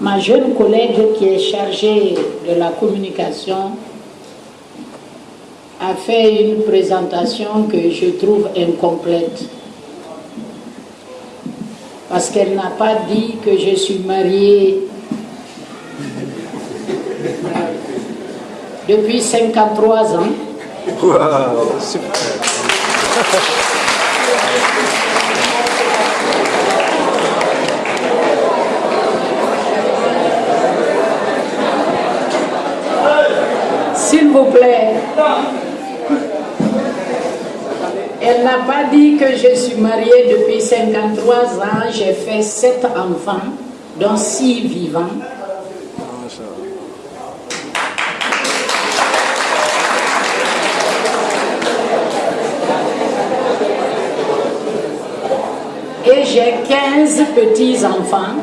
ma jeune collègue qui est chargée de la communication a fait une présentation que je trouve incomplète. Parce qu'elle n'a pas dit que je suis mariée depuis 53 ans. Super. S'il vous plaît. Elle n'a pas dit que je suis mariée depuis 53 ans, j'ai fait 7 enfants, dont 6 vivants. Et j'ai 15 petits-enfants.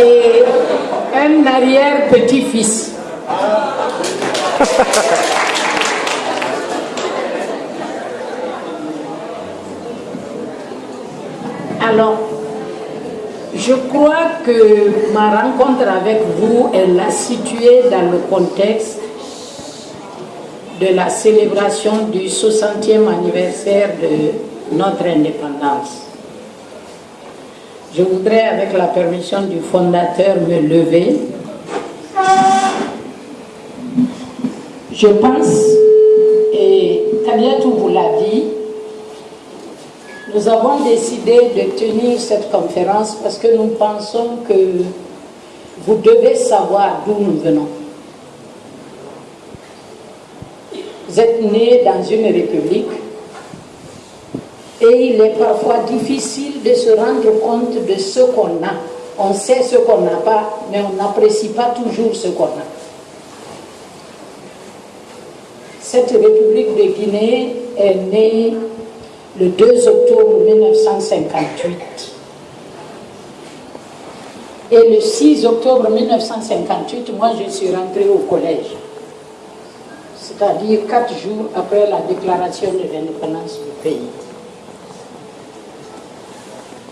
Et un arrière-petit-fils. Alors, je crois que ma rencontre avec vous, elle l'a située dans le contexte de la célébration du 60e anniversaire de notre indépendance. Je voudrais, avec la permission du fondateur, me lever. Je pense, et Tabiatou vous l'a dit, nous avons décidé de tenir cette conférence parce que nous pensons que vous devez savoir d'où nous venons. Vous êtes né dans une république et il est parfois difficile de se rendre compte de ce qu'on a. On sait ce qu'on n'a pas, mais on n'apprécie pas toujours ce qu'on a. Cette République de Guinée est née le 2 octobre 1958. Et le 6 octobre 1958, moi je suis rentrée au collège. C'est-à-dire quatre jours après la déclaration de l'indépendance du pays.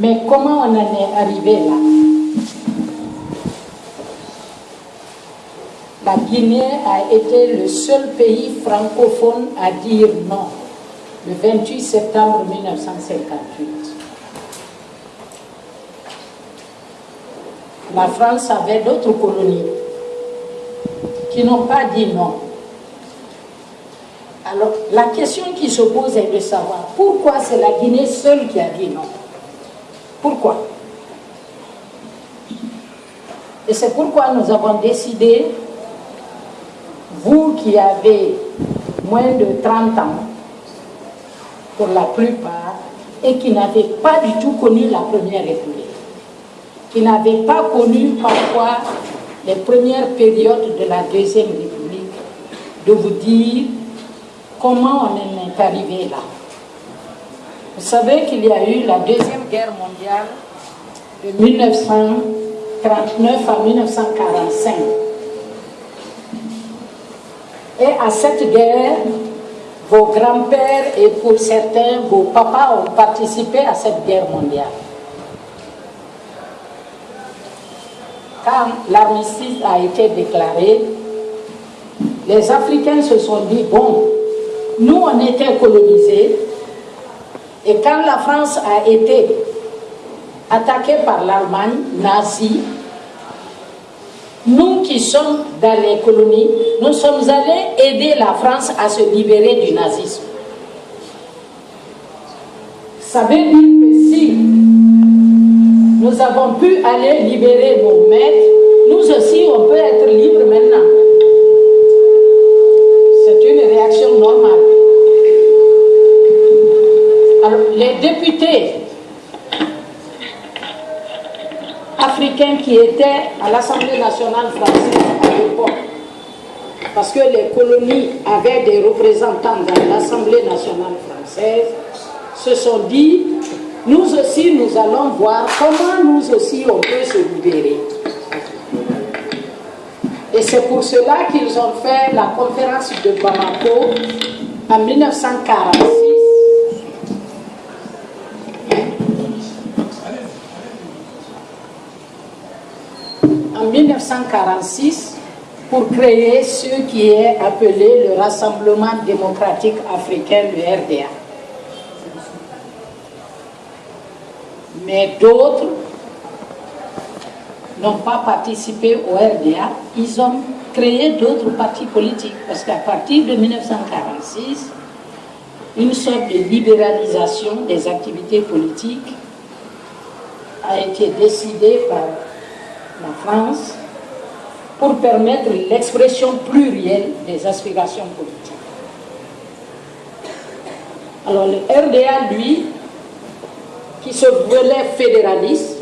Mais comment on en est arrivé là? La Guinée a été le seul pays francophone à dire non le 28 septembre 1958. La France avait d'autres colonies qui n'ont pas dit non. Alors, la question qui se pose est de savoir pourquoi c'est la Guinée seule qui a dit non. Pourquoi? Et c'est pourquoi nous avons décidé, vous qui avez moins de 30 ans, pour la plupart, et qui n'avez pas du tout connu la Première République, qui n'avez pas connu parfois les premières périodes de la Deuxième République, de vous dire comment on en est arrivé là. Vous savez qu'il y a eu la Deuxième Guerre mondiale de 1939 à 1945. Et à cette guerre, vos grands-pères et pour certains, vos papas ont participé à cette guerre mondiale. Quand l'armistice a été déclaré, les Africains se sont dit, bon, nous on était colonisés, et quand la France a été attaquée par l'Allemagne nazie, nous qui sommes dans les colonies, nous sommes allés aider la France à se libérer du nazisme. Ça veut dire que si nous avons pu aller libérer nos maîtres, nous aussi on peut être libres maintenant. C'est une réaction normale. Alors les députés africains qui étaient à l'Assemblée nationale française à l'époque, parce que les colonies avaient des représentants dans l'Assemblée nationale française, se sont dit, nous aussi nous allons voir comment nous aussi on peut se libérer. Et c'est pour cela qu'ils ont fait la conférence de Bamako en 1946, en 1946, pour créer ce qui est appelé le Rassemblement démocratique africain, le RDA. Mais d'autres n'ont pas participé au RDA, ils ont créé d'autres partis politiques. Parce qu'à partir de 1946, une sorte de libéralisation des activités politiques a été décidée par la France pour permettre l'expression plurielle des aspirations politiques. Alors le RDA, lui, qui se voulait fédéraliste,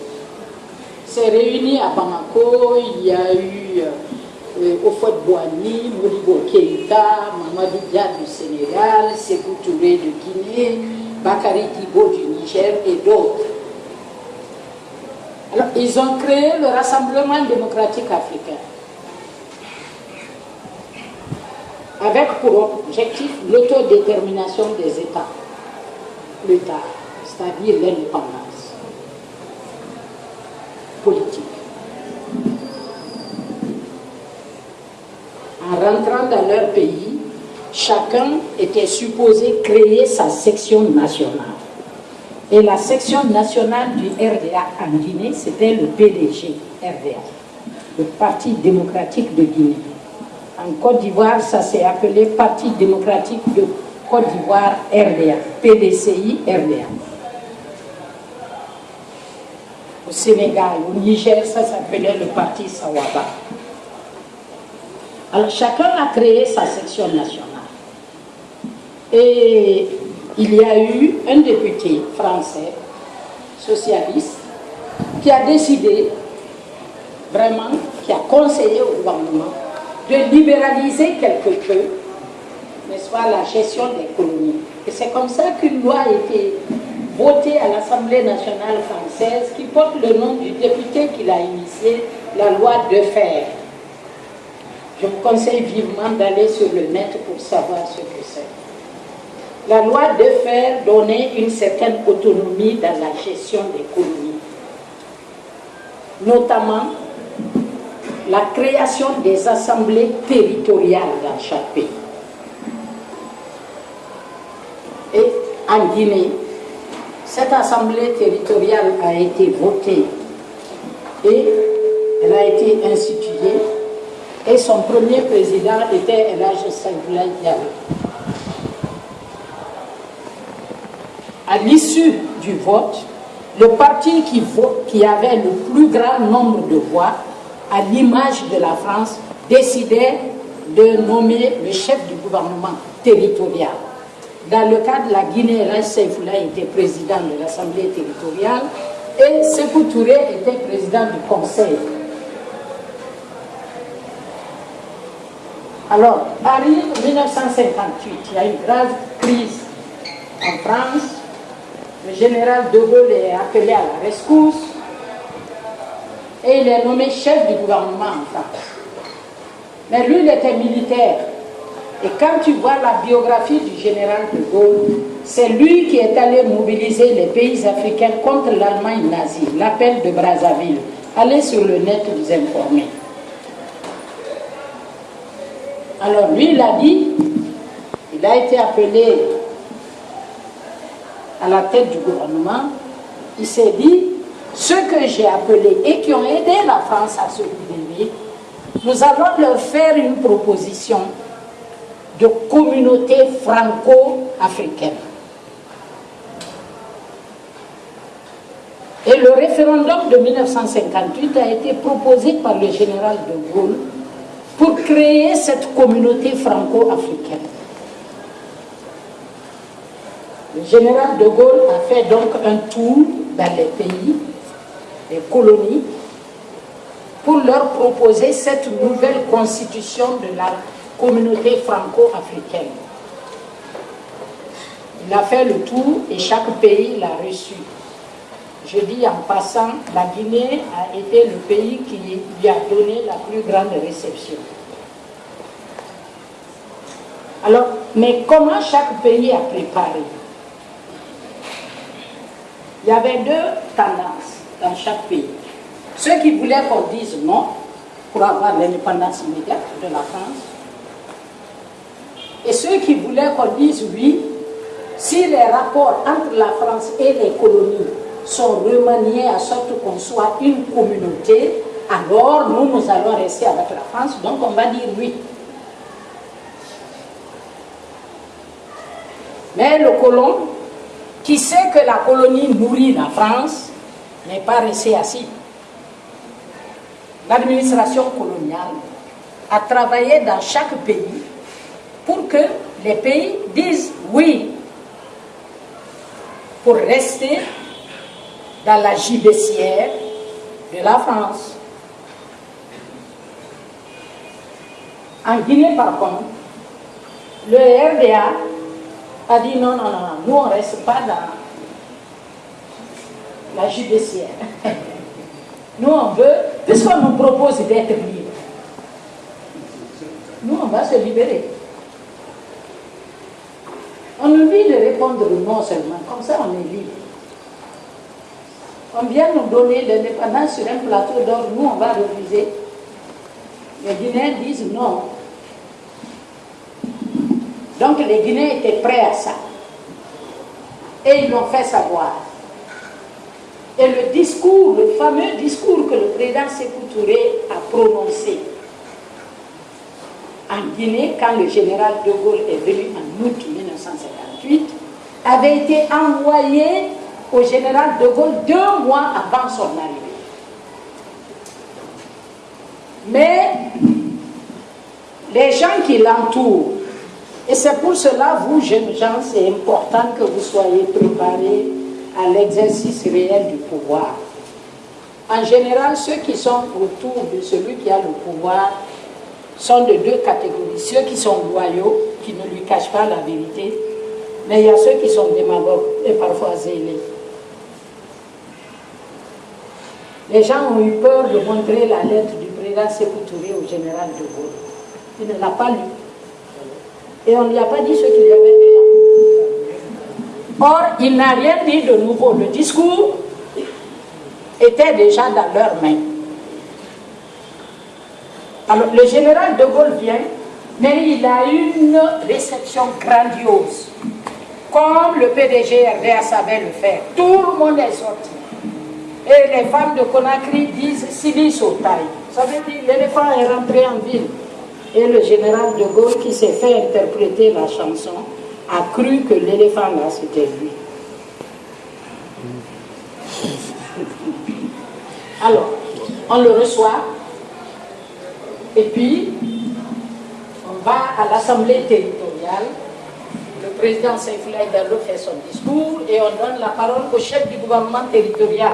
s'est réuni à Bamako, il y a eu euh, Ofot Boani, Modibo Keita, Mamadou Dia du Sénégal, Sekou Touré de Guinée, Bakary Thibault du Niger et d'autres. Ils ont créé le Rassemblement démocratique africain. avec pour objectif l'autodétermination des États, l'État, c'est-à-dire l'indépendance politique. En rentrant dans leur pays, chacun était supposé créer sa section nationale. Et la section nationale du RDA en Guinée, c'était le PDG RDA, le Parti démocratique de Guinée. En Côte d'Ivoire, ça s'est appelé Parti démocratique de Côte d'Ivoire RDA, PDCI RDA. Au Sénégal, au Niger, ça s'appelait le Parti Sawaba. Alors chacun a créé sa section nationale. Et il y a eu un député français, socialiste, qui a décidé, vraiment, qui a conseillé au gouvernement de libéraliser quelque peu, n'est-ce pas, la gestion des colonies. Et c'est comme ça qu'une loi a été votée à l'Assemblée nationale française qui porte le nom du député qui l'a initié, la loi de fer. Je vous conseille vivement d'aller sur le net pour savoir ce que c'est. La loi de fer donnait une certaine autonomie dans la gestion des colonies, notamment la création des assemblées territoriales dans chaque pays. Et en Guinée, cette assemblée territoriale a été votée et elle a été instituée et son premier président était Elage Saïdoulaye Diallo. À l'issue du vote, le parti qui, avait le plus grand nombre de voix à l'image de la France, décidait de nommer le chef du gouvernement territorial. Dans le cas de la Guinée, Raj était président de l'Assemblée territoriale et Sekou Touré était président du Conseil. Alors, arrive 1958, il y a une grave crise en France. Le général de Gaulle est appelé à la rescousse et il est nommé chef du gouvernement en France. Mais lui, il était militaire. Et quand tu vois la biographie du général de Gaulle, c'est lui qui est allé mobiliser les pays africains contre l'Allemagne nazie, l'appel de Brazzaville. Allez sur le net vous informer. Alors lui, il a dit, il a été appelé à la tête du gouvernement, il s'est dit, ceux que j'ai appelés et qui ont aidé la France à se libérer, nous allons leur faire une proposition de communauté franco-africaine. Et le référendum de 1958 a été proposé par le général de Gaulle pour créer cette communauté franco-africaine. Le général de Gaulle a fait donc un tour dans les pays les colonies pour leur proposer cette nouvelle constitution de la communauté franco-africaine. Il a fait le tour et chaque pays l'a reçu. Je dis en passant, la Guinée a été le pays qui lui a donné la plus grande réception. Alors, mais comment chaque pays a préparé? Il y avait deux tendances dans chaque pays. Ceux qui voulaient qu'on dise non pour avoir l'indépendance immédiate de la France, et ceux qui voulaient qu'on dise oui si les rapports entre la France et les colonies sont remaniés à sorte qu'on soit une communauté, alors nous, nous allons rester avec la France, donc on va dire oui. Mais le colon, qui sait que la colonie nourrit la France, n'est pas resté assis. L'administration coloniale a travaillé dans chaque pays pour que les pays disent oui pour rester dans la gibecière de la France. En Guinée, par contre, le RDA a dit non, non, non, nous on ne reste pas dans la judiciaire. Nous on veut, puisqu'on nous propose d'être libres, nous on va se libérer. On dit de répondre non seulement, comme ça on est libre. On vient nous donner l'indépendance sur un plateau d'or, nous on va refuser. Les Guinéens disent non. Donc les Guinéens étaient prêts à ça. Et ils l'ont fait savoir. Et le discours, le fameux discours que le président Sékou Touré a prononcé en Guinée, quand le général de Gaulle est venu en août 1958, avait été envoyé au général de Gaulle deux mois avant son arrivée. Mais les gens qui l'entourent, et c'est pour cela, vous jeunes gens, c'est important que vous soyez préparés à l'exercice réel du pouvoir. En général, ceux qui sont autour de celui qui a le pouvoir sont de deux catégories. Ceux qui sont loyaux, qui ne lui cachent pas la vérité, mais il y a ceux qui sont démagogues et parfois zélés. Les gens ont eu peur de montrer la lettre du président Sékou au général de Gaulle. Il ne l'a pas lu. Et on ne lui a pas dit ce qu'il y avait dedans. Or, il n'a rien dit de nouveau. Le discours était déjà dans leurs mains. Alors, le général de Gaulle vient, mais il a une réception grandiose, comme le PDG RDA savait le faire. Tout le monde est sorti. Et les femmes de Conakry disent Silis au taille. Ça veut dire l'éléphant est rentré en ville. Et le général de Gaulle, qui s'est fait interpréter la chanson, a cru que l'éléphant là, c'était lui. Alors, on le reçoit, et puis, on va à l'Assemblée territoriale, le président Saïfoulaï Dallo fait son discours, et on donne la parole au chef du gouvernement territorial,